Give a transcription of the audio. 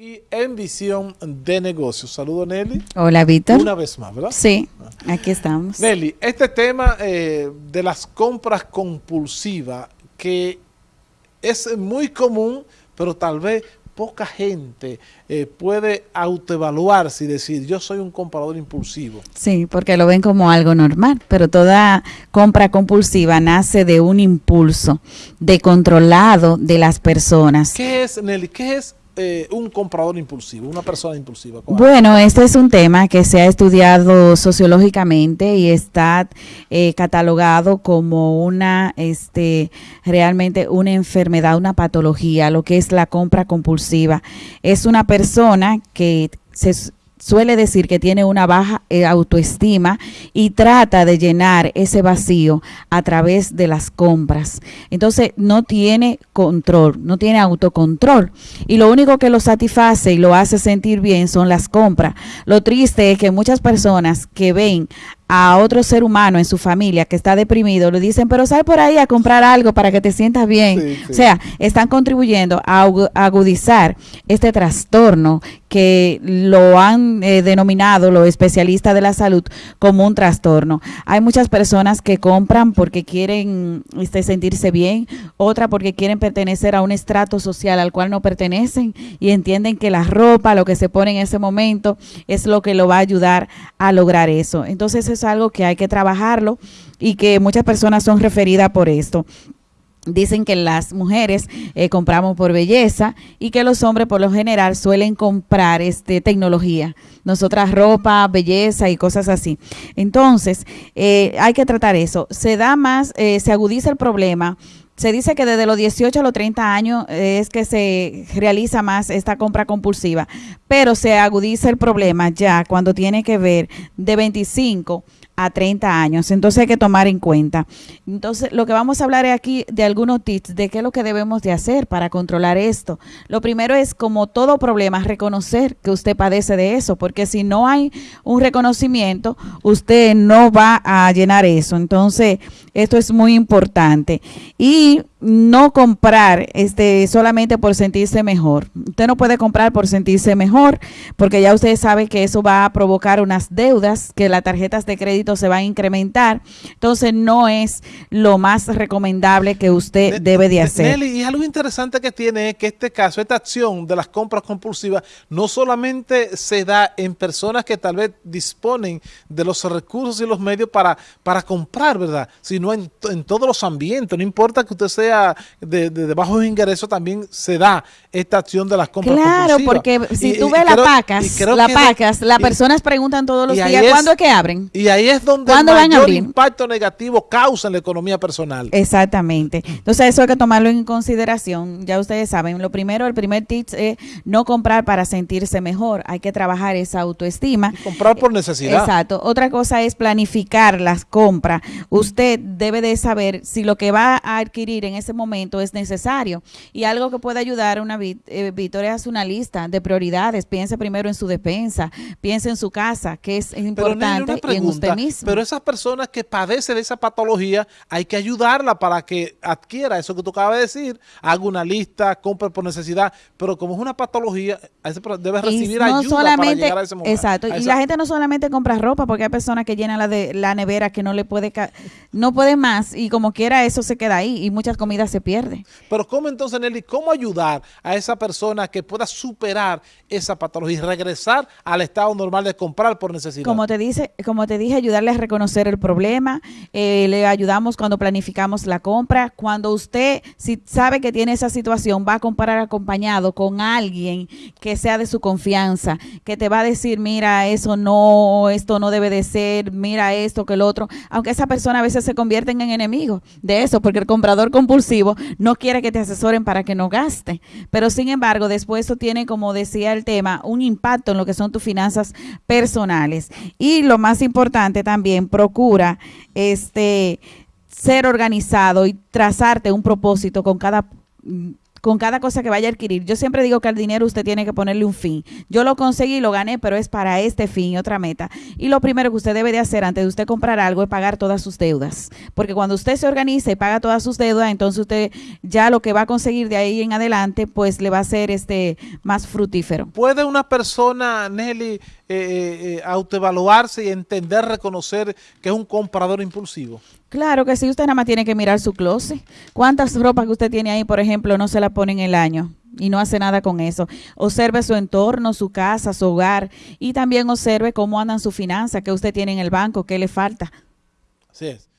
aquí en Visión de Negocios. Saludo Nelly. Hola Víctor. Una vez más, ¿verdad? Sí, aquí estamos. Nelly, este tema eh, de las compras compulsivas que es muy común, pero tal vez poca gente eh, puede autoevaluarse y decir, yo soy un comprador impulsivo. Sí, porque lo ven como algo normal, pero toda compra compulsiva nace de un impulso de controlado de las personas. ¿Qué es, Nelly? ¿Qué es eh, un comprador impulsivo, una persona impulsiva? Bueno, este es un tema que se ha estudiado sociológicamente y está eh, catalogado como una, este, realmente una enfermedad, una patología, lo que es la compra compulsiva. Es una persona que se suele decir que tiene una baja eh, autoestima y trata de llenar ese vacío a través de las compras. Entonces no tiene control, no tiene autocontrol y lo único que lo satisface y lo hace sentir bien son las compras. Lo triste es que muchas personas que ven a otro ser humano en su familia que está deprimido, le dicen, pero sal por ahí a comprar algo para que te sientas bien. O sea, están contribuyendo a agudizar este trastorno que lo han eh, denominado los especialistas de la salud como un trastorno. Hay muchas personas que compran porque quieren este, sentirse bien, otra porque quieren pertenecer a un estrato social al cual no pertenecen y entienden que la ropa, lo que se pone en ese momento, es lo que lo va a ayudar a lograr eso. Entonces es algo que hay que trabajarlo y que muchas personas son referidas por esto. Dicen que las mujeres eh, compramos por belleza y que los hombres por lo general suelen comprar este, tecnología, nosotras ropa, belleza y cosas así. Entonces, eh, hay que tratar eso. Se da más, eh, se agudiza el problema se dice que desde los 18 a los 30 años es que se realiza más esta compra compulsiva, pero se agudiza el problema ya cuando tiene que ver de 25 a 30 años. Entonces hay que tomar en cuenta. Entonces lo que vamos a hablar aquí de algunos tips de qué es lo que debemos de hacer para controlar esto. Lo primero es, como todo problema, reconocer que usted padece de eso, porque si no hay un reconocimiento, usted no va a llenar eso. Entonces esto es muy importante. Y no comprar este solamente por sentirse mejor. Usted no puede comprar por sentirse mejor, porque ya usted sabe que eso va a provocar unas deudas, que las tarjetas de crédito se van a incrementar. Entonces no es lo más recomendable que usted debe de hacer. Nelly, y algo interesante que tiene es que este caso, esta acción de las compras compulsivas, no solamente se da en personas que tal vez disponen de los recursos y los medios para, para comprar, ¿verdad? Sino en, en todos los ambientes. No importa que usted sea de, de, bajos ingresos, también se da esta acción de las compras Claro, porque si tú ves las pacas, las pacas, las personas preguntan todos los días, ¿cuándo es que abren? Y ahí es donde el mayor impacto negativo causa en la economía personal. Exactamente. Entonces eso hay que tomarlo en consideración. Ya ustedes saben, lo primero, el primer tip es no comprar para sentirse mejor. Hay que trabajar esa autoestima. comprar por necesidad. Exacto. Otra cosa es planificar las compras. Usted debe de saber si lo que va a adquirir en ese momento es necesario. Y algo que puede ayudar a una eh, Victoria es una lista de prioridades. Piense primero en su defensa, piense en su casa, que es importante, y en usted mismo. Pero esas personas que padecen de esa patología, hay que ayudarla para que adquiera eso que tú acabas de decir, haga una lista, compre por necesidad, pero como es una patología, debe recibir ayuda para llegar a ese momento. Exacto, y la gente no solamente compra ropa, porque hay personas que llenan la, de, la nevera que no le puede, no puede más, y como quiera eso se queda ahí, y muchas comida se pierde. Pero ¿cómo entonces, Nelly, cómo ayudar a esa persona que pueda superar esa patología y regresar al estado normal de comprar por necesidad? Como te, dice, como te dije, ayudarle a reconocer el problema, eh, le ayudamos cuando planificamos la compra, cuando usted, si sabe que tiene esa situación, va a comprar acompañado con alguien que sea de su confianza, que te va a decir, mira, eso no, esto no debe de ser, mira esto, que el otro, aunque esa persona a veces se convierten en enemigos de eso, porque el comprador compulsivo no quiere que te asesoren para que no gaste. Pero sin embargo, después eso tiene, como decía el tema, un impacto en lo que son tus finanzas personales. Y lo más importante también, procura este ser organizado y trazarte un propósito con cada con cada cosa que vaya a adquirir. Yo siempre digo que al dinero usted tiene que ponerle un fin. Yo lo conseguí, lo gané, pero es para este fin y otra meta. Y lo primero que usted debe de hacer antes de usted comprar algo es pagar todas sus deudas. Porque cuando usted se organiza y paga todas sus deudas, entonces usted ya lo que va a conseguir de ahí en adelante, pues le va a ser este más fructífero. ¿Puede una persona, Nelly, eh, eh, eh, autoevaluarse y entender, reconocer que es un comprador impulsivo? Claro que sí, usted nada más tiene que mirar su closet. ¿Cuántas ropas que usted tiene ahí, por ejemplo, no se la pone en el año? y no hace nada con eso. Observe su entorno, su casa, su hogar y también observe cómo andan sus finanzas, qué usted tiene en el banco, qué le falta. Así es.